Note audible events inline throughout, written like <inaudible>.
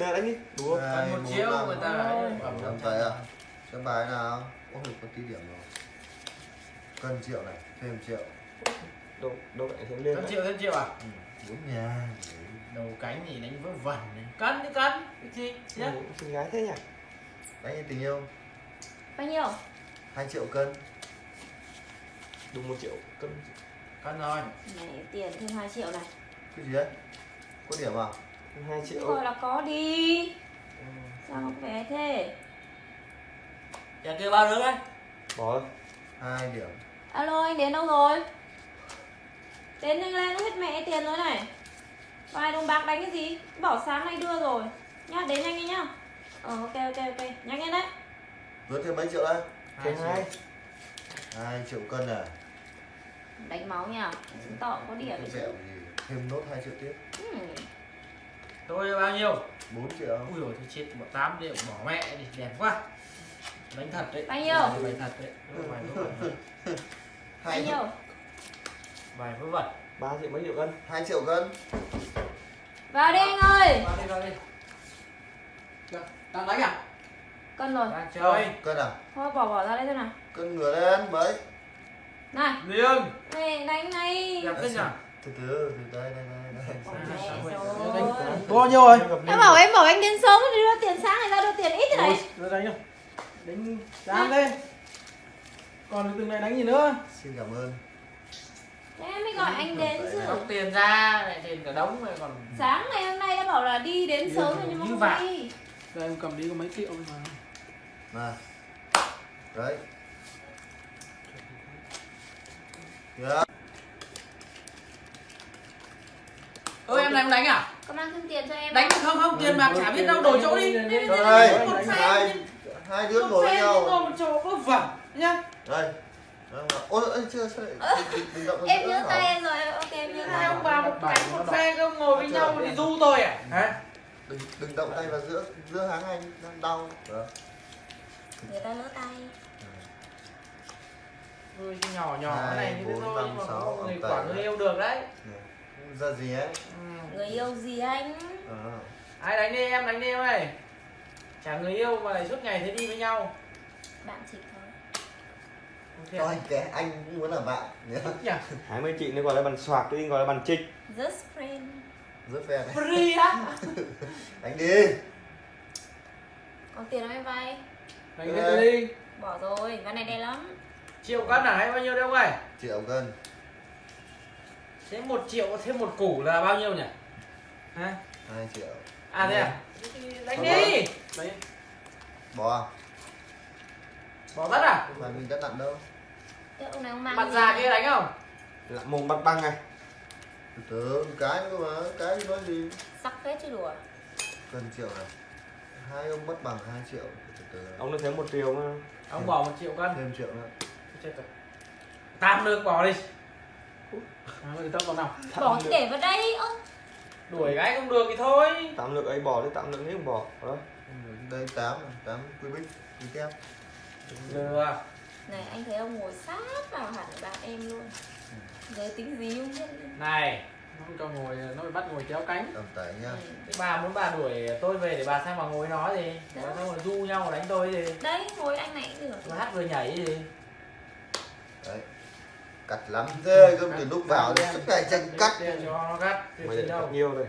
Nè, đánh đi đúng không Cần một triệu người ta Làm tay à? Cái bài nào? Ôi, có tí điểm rồi. Cân triệu này, thêm triệu. đâu đâu lại thêm lên đấy. triệu thêm triệu à? Ừ, bốn nhà. Đầu cánh thì đánh vớ vẩn này. Cân đi cân. Cái gì? Nhá. Ừ, xinh gái thế nhỉ Đánh như tình yêu, bao nhiêu 2 triệu cân. đúng một triệu cân Cân rồi. này tiền thêm 2 triệu này Cái gì đấy? Có điểm à? Hai Chứ triệu gọi là có đi Ừ. sao không bé thế Nhà kia bao nước đấy? bỏ hai điểm. alo anh đến đâu rồi đến nhanh lên hết mẹ tiền rồi này vài đồng bạc đánh cái gì bảo sáng nay đưa rồi nhá đến nhanh đi nhá ờ ok ok ok nhanh lên đấy Vượt thêm mấy triệu đây? thêm triệu. hai 2 triệu cân à? đánh máu nhá chứng tỏ có điểm đấy? Thêm nốt 2 triệu tiếp. ừ. Tôi bao nhiêu? 4 triệu. Ui dồi thì chết một tám triệu bỏ mẹ đi đẹp quá. Đánh thật đấy. Bao nhiêu? Đánh thật đấy. Vài vớ vẩn. bao Hai nhiêu Vài vớ vẩn. ba triệu mấy triệu cân 2 triệu cân. vào đi anh ơi Vào đi vào đi. đang đánh à cân rồi Đang chơi. Cân à? thôi bỏ bỏ ra đây thôi nào Cân ngửa lên mấy? này Liêng. này đánh này Đẹp thế nhỉ? Từ từ, từ đây, đây, bao nhiêu rồi em bảo em bảo anh đến sớm thì đưa tiền sáng này ra đưa tiền ít thế này rồi đánh rồi đánh dám lên còn từng này đánh gì nữa Xin cảm ơn. Thế em mới gọi anh đến chứ Bóc tiền ra lại tiền cả đống rồi còn sáng ngày hôm nay đã bảo là đi đến sớm rồi nhưng mà Như không vậy. đi đây em cầm đi có mấy triệu mà Này. Đấy. Yeah. Này em đánh à? Có mang thêm tiền cho em đánh không? Không tiền bạc chả biết đâu đổi chỗ đi. Đây, hai, hai đứa ngồi với nhau. ngồi một chỗ vớ vẩn nhá. Đây. Mà- Ôi, ôi, chưa, sao vào em nhớ tay em rồi ok em nhớ tay. hai ông bà một cánh một phe không ngồi với nhau thì du tôi à? Hả? Đừng, đừng động tay vào giữa giữa háng anh đang đau. Người ta lỡ tay. Ui, cái nhỏ nhỏ này thì bốn, thôi nhưng mà có người đấy. người yêu được đấy Ra gì ấy? ừ. người yêu gì anh Ờ. ai đánh đi em đánh đi em ơi chả người yêu mà lại suốt ngày thế đi với nhau bạn chỉ thôi thiệt. Cho anh anh cũng muốn làm bạn nhỉ <laughs> hai mươi chị nên gọi là bàn soạc tôi gọi là bàn trịch just friend Rất phe này. free á <laughs> Đánh đi. còn tiền không em vay đánh đi bỏ rồi ván này đen lắm triệu cân à hay bao nhiêu đấy ông ơi Triệu cân. Thế một triệu thêm một củ là bao nhiêu nhỉ hả 2 triệu. à thế à đánh đi đấy Bỏ à? bỏ tất à Mà mình đã nặng đâu. Thế ông này ông mang mặt già kia đánh không là mồm bắt băng này Từ từ, cái nữa mà. Cái nói gì? sắc phết chứ đùa Cân triệu này. Hai ông mất bằng 2 triệu. Từ từ. ông nó thêm một triệu mà ông bỏ một triệu cân Thêm triệu nữa. chết rồi tam được bỏ đi à, tao còn nào. Bỏ thì để vào đây ơ. Đuổi gái không được thì thôi. Tạm lượng ấy bỏ đi tạm lượng ấy không bỏ. Đó Đây 8 8 quy bích. Quy kép. lừa này anh thấy ông ngồi sát vào hẳn bạn em luôn. Giới tính gì không biết này nó cho ngồi nó bị bắt ngồi kéo cánh. Tầm tẩy nhá. Ừ. Thế bà muốn bà đuổi tôi về để bà sang bà ngồi nói gì. Bà xong rồi du nhau đánh tôi gì. Đấy ngồi anh này cũng được. Vừa hát vừa nhảy gì. Đấy. Cắt lắm thế cơ từ lúc vào suốt ngày tranh cắt. cắt mày đâu bao nhiêu đây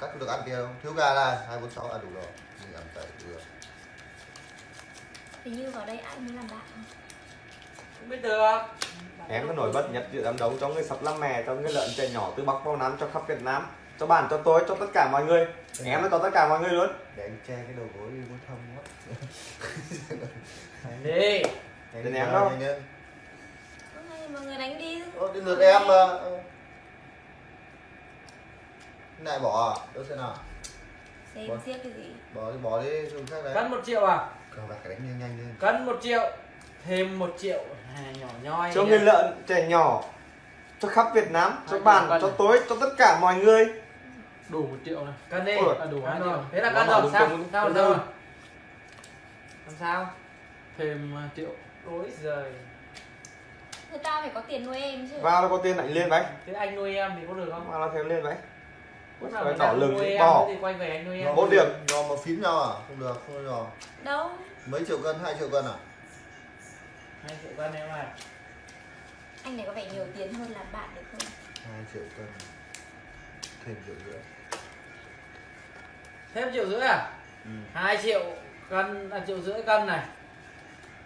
Cắt được ăn kia không? Thiếu gà là 246 à đủ rồi. Mình ăn tẩy được. hình như vào đây anh mới làm bạn không biết được em có nổi bật nhất giữa đám đấu cho người sập lăm mè cho người lợn trẻ nhỏ từ bắc vào nam cho khắp việt nam cho bạn cho tôi cho tất cả mọi người em nó cho tất cả mọi người luôn Để anh che cái đầu gối đi muốn thông quá. đi lên, em đâu? nhanh lên. Ơ, hay mọi người đánh đi. Ô, đến lượt em mà. Này bỏ à? Đâu xem nào. xem xiết cái gì. Bỏ đi, bỏ đi, dùng khác đấy. cân một triệu à? Cờ bạc đánh nhanh nhanh lên. cân một triệu thêm một triệu à, nhỏ nhoi cho người lợn trẻ nhỏ cho khắp việt nam cho Hai bạn cho tôi cho tất cả mọi người. Đủ một triệu này cân đi. À, đủ hai rồi. triệu. Thế là cân rồi sao? sao đúng. làm sao? Thêm à, triệu. Ôi giời người ta phải có tiền nuôi em chứ. Vào là có tiền đánh lên vậy. Thế anh nuôi em thì có được không? Vào là thêm lên vậy. Lúc nào ta lừng nuôi em bỏ. thì quay về anh nuôi em. Bốn điểm. Do mà phím nhau à? Không được không được đâu? Mấy triệu cân hai triệu cân à? Hai triệu cân em ơi anh này có vẻ nhiều tiền hơn làm bạn được không? Hai triệu cân. Thêm triệu rưỡi. Thêm triệu rưỡi à? Ừ. hai triệu cân à, triệu rưỡi cân này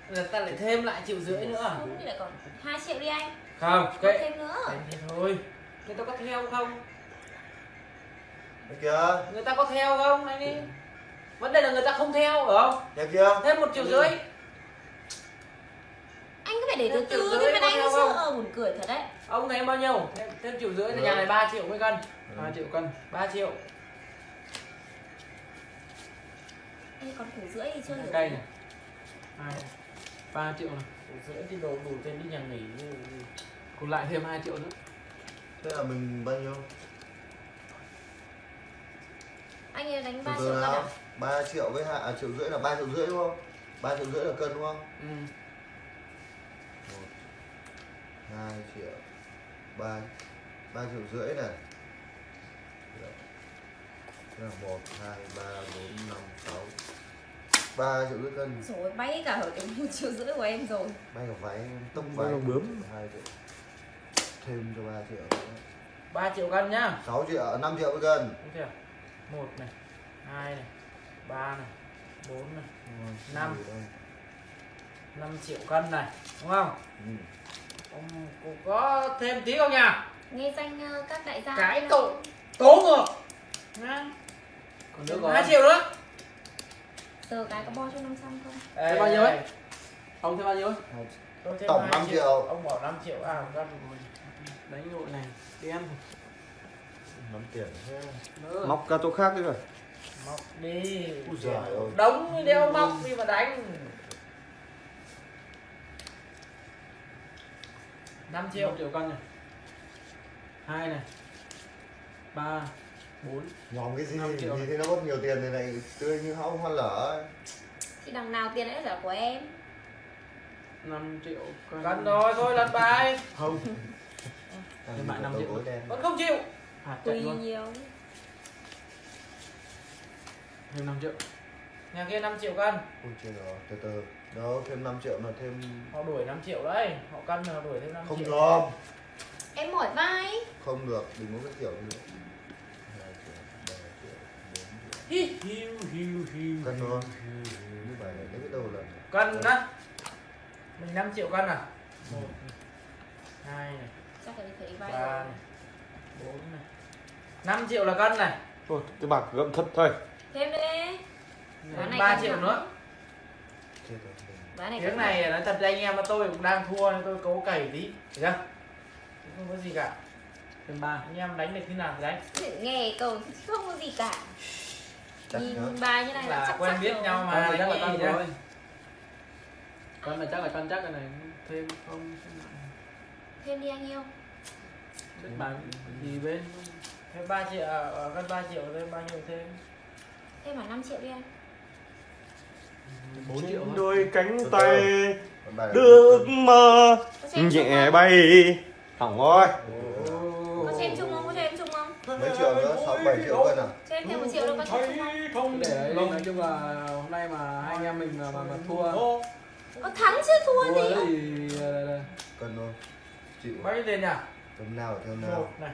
là ta lại thêm lại triệu rưỡi nữa không thì lại còn hai triệu đi anh. Không kệ thêm nữa. Thế thôi. Người ta có theo không? Đây kìa người ta có theo không anh đi vấn đề là người ta không theo phải không? Nhà kia thêm một triệu rưỡi. Anh cứ phải để từ từ mà có anh không? ờ, buồn cười thật đấy. Ông này bao nhiêu? Thêm, thêm triệu rưỡi là nhà này 3 triệu mấy cân. Ừ. 3 triệu cân. 3 triệu. Ê, còn củ rưỡi thì chưa hiểu cây này. Hai ba triệu này. Rưỡi thì đồ đủ tiền đi nhà nghỉ còn lại thêm 2 triệu nữa. Thế là mình bao nhiêu? Anh ấy đánh từ 3 từ triệu cân à? Nào ba triệu với hai à, triệu rưỡi là ba triệu rưỡi đúng không? Ba triệu rưỡi là cân đúng không? Ừ. một hai triệu ba ba triệu rưỡi này. Là một hai ba bốn năm sáu ba triệu rưỡi cân rồi bay cả ở đúng một triệu rưỡi của em rồi may cả váy tông váy cả bướm. hai triệu thêm cho ba triệu nữa 3 triệu cân nhá 6 triệu 5 triệu với cân Đúng chưa? một này hai này ba này bốn này Năm. Gì đây? 5 triệu cân này đúng không ừ. ông cũng có thêm tí không nhỉ nghe danh ờ, các đại gia cái không? tố ngược còn nữa có hai triệu nữa tờ cái có bo cho 500 không? Ê, bao nhiêu ấy? ông thêm bao nhiêu thêm Tổng hai 5 triệu. ông bỏ 5 triệu à cân đánh đội này đen nắm tiền thế. Móc ra chỗ khác đi rồi. Móc đi. Úi giời ơi. đống đeo móc đi mà đánh. 5 triệu. Triệu triệu cân này hai này. Ba bốn. Nhóm cái gì? Năm triệu. gì thì nó mất nhiều tiền thì này tươi như hóng hoa lở. Ấy. thì đằng nào tiền ấy là của em? Năm triệu cân. Cân rồi thôi lần bài. Không. <laughs> Đi bạn năm triệu. vẫn không chịu. Hạt chạy tùy luôn. nhiều. Thêm năm triệu. Nhà kia 5 triệu cân. Ôi trời ơi, từ từ. Đâu thêm 5 triệu là thêm họ đuổi 5 triệu đấy. Họ cân mà họ đuổi thêm 5 không triệu. được. Em mỏi vai. Không được. Đừng có cái kiểu như vậy hai triệu ba triệu bốn triệu Hi, hiu hiu hiu cân thôi như vậy là cái đầu là cân đó mình 5 triệu cân à một này, hai này ba này. Bốn này. 5 triệu là cân này. Thôi cái bạc gậm thật thôi. Thêm đi. Ván này 3 cân triệu nữa. Này tiếng này nói thật với anh em là tôi cũng đang thua nên tôi cố cày tí. Được chưa? Không có gì cả. Thêm ba. Anh em đánh được thế nào thì đánh. Nghe câu không có gì cả chắc ừ, nữa bài như này là, là quen biết rồi. nhau mà. Con chắc là con rồi con mà chắc là con chắc cái này. Thêm không thêm đi anh yêu. Biết bạn gì bên. Thêm ba triệu ở gần ba triệu thêm bao nhiêu thêm? Thêm khoảng năm triệu đi anh. 4 triệu đôi cánh tay được mơ. Nhẹ bay. Hỏng rồi có xem chung không? Có xem chung không? Mấy triệu nữa? Sáu bảy triệu cân à? Em thêm một triệu đâu có chung không? Để đấy nói chung là hôm nay mà hai anh em mình mà, mà, thua. Có thắng chứ thua gì thì? ờ, cân thôi. Chịu. Nhiêu tiền nhỉ? Tấm nào theo một nào. Này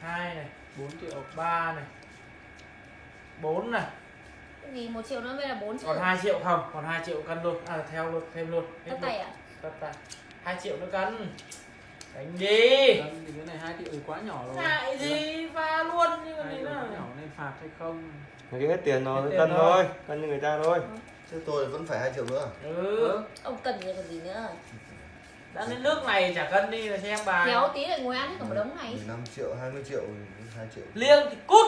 hai này bốn triệu ba này bốn này. Gì một triệu nữa mới là 4 triệu. còn 2 triệu không? Còn 2 triệu cân luôn. À theo luôn thêm luôn. Luôn tay à? Tất tay. 2 triệu nữa cân đánh đi. Cân thì cái này hai triệu thì quá nhỏ rồi. Ngại gì và luôn như hai thế triệu quá nào nhỏ nên phạt hay không? Cái hết tiền rồi cân rồi. thôi cân như người ta thôi. Chứ tôi vẫn phải hai triệu nữa. Ừ. Ông cần gì còn gì nữa? Đã đến nước này chả cân đi là xem bài. Kéo tí lại ngồi ăn hết cả một đống này. 15 triệu 20 triệu thì 2 triệu. Liêng thì cút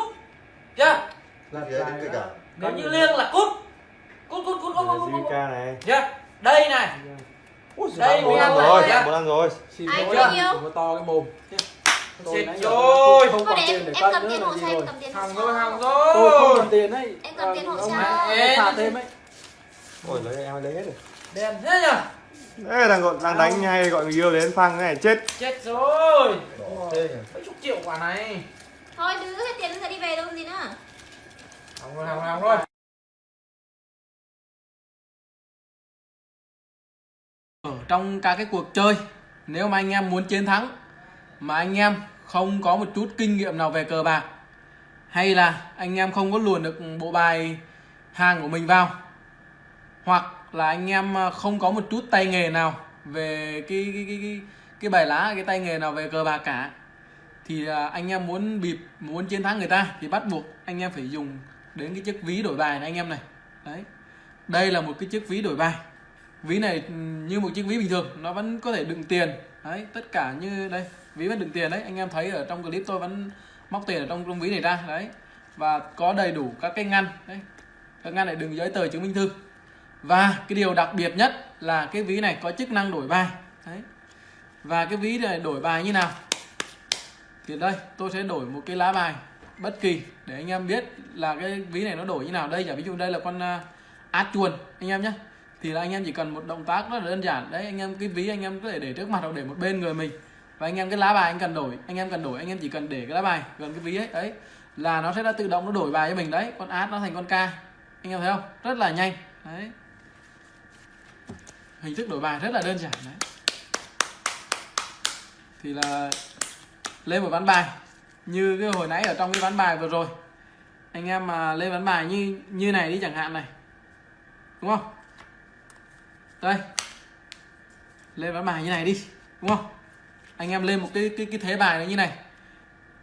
chưa? Lật Gì đấy, cả. nếu như rồi. liêng là cút. Cút cút cút cút cút cút cút Zika này. Chưa đây này Ui, Đây, bốn mới ăn ăn rồi rồi. bốn ăn rồi. Xin lỗi đừng có to cái mồm. Giờ rồi. không còn để tiền em để em cân cầm nữa tiền là hộ gì rồi. cầm tiền hỏng rồi hỏng tôi không rồi. còn tiền đấy. Em cầm tiền hộ hãy Ê, phạt thêm ấy. ôi lấy em lấy hết rồi. Đèn thế nhỉ? Đấy, đang gọi đang đánh hay gọi người yêu đến phang cái này chết. Chết rồi. Mấy chục triệu quả này. Thôi đưa hết tiền ra đi về đâu gì nữa. Hỏng rồi rồi hỏng rồi ở trong các cái cuộc chơi nếu mà anh em muốn chiến thắng mà anh em không có một chút kinh nghiệm nào về cờ bạc hay là anh em không có luồn được bộ bài hàng của mình vào hoặc là anh em à, không có một chút tay nghề nào về cái cái cái cái, cái bài lá cái tay nghề nào về cờ bạc cả thì à, anh em muốn bịp muốn chiến thắng người ta thì bắt buộc anh em phải dùng đến cái chiếc ví đổi bài này anh em này. Đấy đây là một cái chiếc ví đổi bài ví này như một chiếc ví bình thường, nó vẫn có thể đựng tiền. Đấy, tất cả như, đây, ví vẫn đựng tiền đấy. Anh em thấy ở trong clip tôi vẫn móc tiền ở trong trong ví này ra, đấy. Và có đầy đủ các cái ngăn, đấy. Các ngăn này đựng giấy tờ chứng minh thư. Và cái điều đặc biệt nhất là cái ví này có chức năng đổi bài, đấy. Và cái ví này đổi bài như nào? Thì đây, tôi sẽ đổi một cái lá bài bất kỳ để anh em biết là cái ví này nó đổi như nào. Đây, giả ví dụ đây là con à, át chuồn anh em nhé thì là anh em chỉ cần một động tác rất là đơn giản. Đấy, anh em, cái ví anh em có thể để trước mặt hoặc để một bên người mình. Và anh em cái lá bài anh cần đổi, anh em cần đổi, anh em chỉ cần để cái lá bài gần cái ví ấy, đấy, là nó sẽ đã tự động nó đổi bài cho mình đấy. Con át nó thành con ca anh em thấy không? Rất là nhanh. Đấy. Hình thức đổi bài rất là đơn giản, đấy. Thì là lên một ván bài. Như cái hồi nãy ở trong cái ván bài vừa rồi. Anh em mà lên ván bài như như này đi chẳng hạn này. Đúng không? Đây. Lên ván bài như này đi đúng không? Anh em lên một cái cái cái thế bài này như này.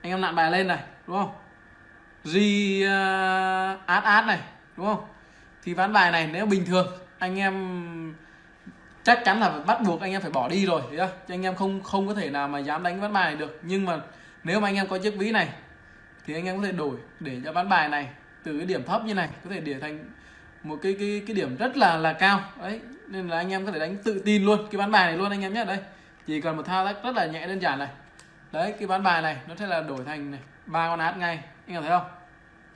Anh em nặn bài lên này đúng không? Ri uh, ờ, át át này đúng không? Thì ván bài này nếu bình thường anh em chắc chắn là bắt buộc anh em phải bỏ đi rồi? Chứ anh em không không có thể nào mà dám đánh ván bài này được. Nhưng mà nếu mà anh em có chiếc ví này thì anh em có thể đổi để cho ván bài này từ cái điểm thấp như này có thể để thành một cái cái cái điểm rất là là cao. Đấy nên là anh em có thể đánh tự tin luôn. Cái ván bài này luôn anh em nhé. Đây chỉ cần một thao tác rất là nhẹ đơn giản này. Đấy cái ván bài này nó sẽ là đổi thành này ba con át ngay. Anh em thấy không?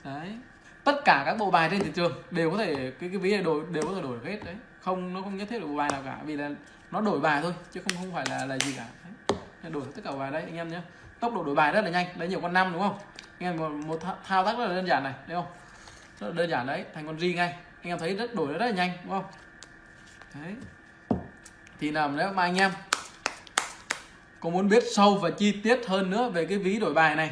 Đấy tất cả các bộ bài trên thị trường đều có thể cái cái ví này đổi đều có thể đổi hết. Đấy không nó không nhất thiết là bộ bài nào cả vì là nó đổi bài thôi chứ không không phải là là gì cả. Đấy. Đổi tất cả bài đấy anh em nhé. Tốc độ đổi bài rất là nhanh đấy nhiều con năm đúng không? Anh em một, một thao- thao tác rất là đơn giản này thấy không? Rất là đơn giản đấy thành con ri ngay. Anh em thấy rất đổi rất là nhanh đúng không? Đấy. Thì làm nếu mà anh em có muốn biết sâu và chi tiết hơn nữa về cái ví đổi bài này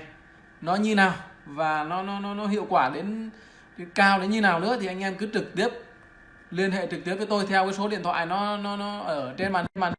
nó như nào và nó nó nó, nó hiệu quả đến cái cao đến như nào nữa thì anh em cứ trực tiếp liên hệ trực tiếp với tôi theo cái số điện thoại nó nó nó ở trên màn màn